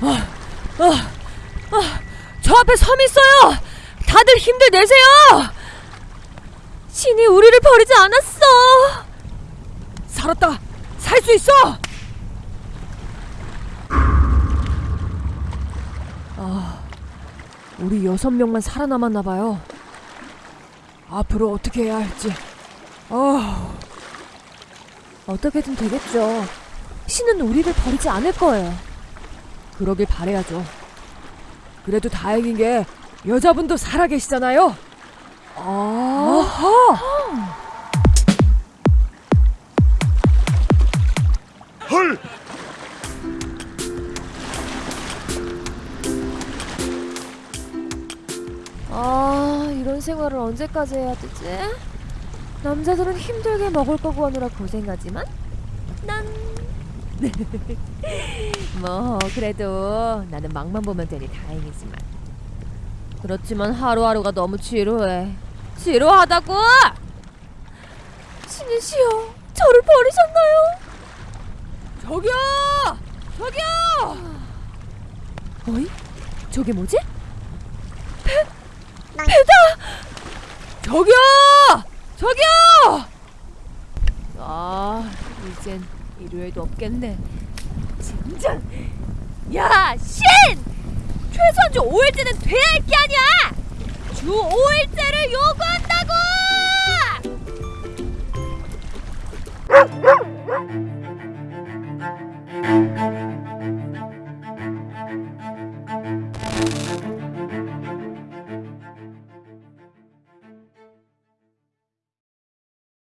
어, 저 앞에 섬 있어요! 다들 힘들 내세요! 신이 우리를 버리지 않았어! 살았다! 살 수 있어! 아, 우리 여섯 명만 살아남았나 봐요. 앞으로 어떻게 해야 할지. 어, 어떻게든 되겠죠. 신은 우리를 버리지 않을 거예요. 그러길 바래야죠. 그래도 다행인 게 여자분도 살아계시잖아요. 아하. 헐! 아, 이런 생활을 언제까지 해야 되지? 남자들은 힘들게 먹을 거 구하느라 고생하지만 난... 뭐 그래도 나는 막만 보면 되니 다행이지만 그렇지만 하루하루가 너무 지루해 지루하다고! 신이시여 저를 버리셨나요? 저기요! 저기요! 어이? 저게 뭐지? 저기요! 저기요! 아, 이젠 일요일도 없겠네. 젠장! 야, 신! 최소한 주 5일째는 돼야 할 게 아니야! 주 5일째를 요구한다고!